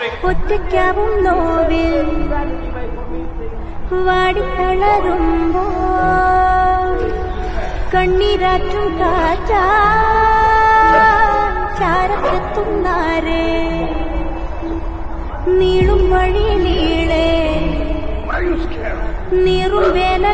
ഒറ്റയ്ക്കാവും നോവിൽ വാടിത്തളരുമ്പോ. കണ്ണീരാറ്റും കാറ്റാ. ചാരത്തെത്തുന്നാരേ നീളും വഴി നീളേ നീറും വേല